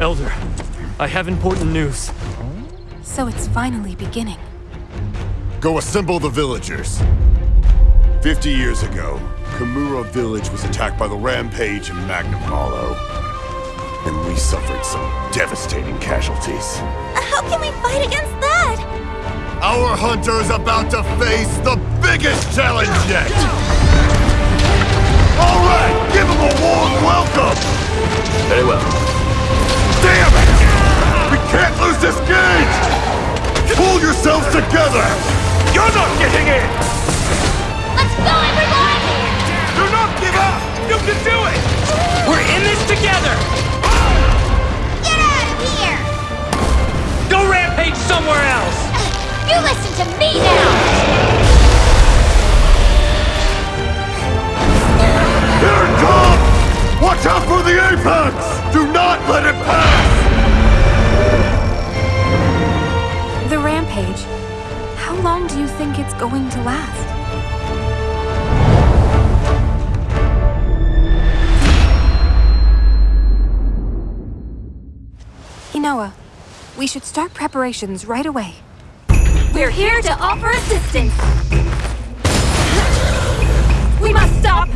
Elder, I have important news. So it's finally beginning. Go assemble the villagers. Fifty years ago, Kamura village was attacked by the Rampage and Magnamalo. And we suffered some devastating casualties. How can we fight against that? Our hunter is about to face the biggest challenge yet! All right, give him a warm welcome! Pull yourselves together! You're not getting in! Let's go, everyone! Do not give up! You can do it! We're in this together! Get out of here! Go rampage somewhere else! You listen to me now! Here it comes! Watch out for the apex! Do not let it pass! The. How long do you think it's going to last? Hinoa, we should start preparations right away. We're here to offer assistance! We must stop